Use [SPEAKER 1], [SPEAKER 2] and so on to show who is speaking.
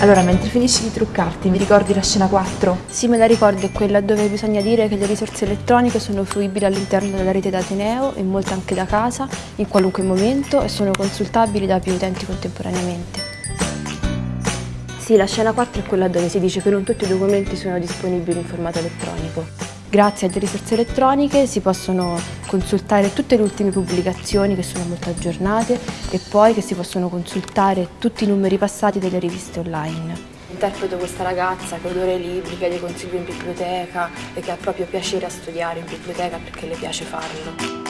[SPEAKER 1] Allora, mentre finisci di truccarti, mi ricordi la scena 4?
[SPEAKER 2] Sì, me la ricordo, è quella dove bisogna dire che le risorse elettroniche sono fruibili all'interno della rete d'Ateneo e molte anche da casa, in qualunque momento e sono consultabili da più utenti contemporaneamente. Sì, la scena 4 è quella dove si dice che non tutti i documenti sono disponibili in formato elettronico. Grazie alle risorse elettroniche si possono consultare tutte le ultime pubblicazioni che sono molto aggiornate e poi che si possono consultare tutti i numeri passati delle riviste online. Interpreto questa ragazza che odora i libri, chiede consigli in biblioteca e che ha proprio piacere a studiare in biblioteca perché le piace farlo.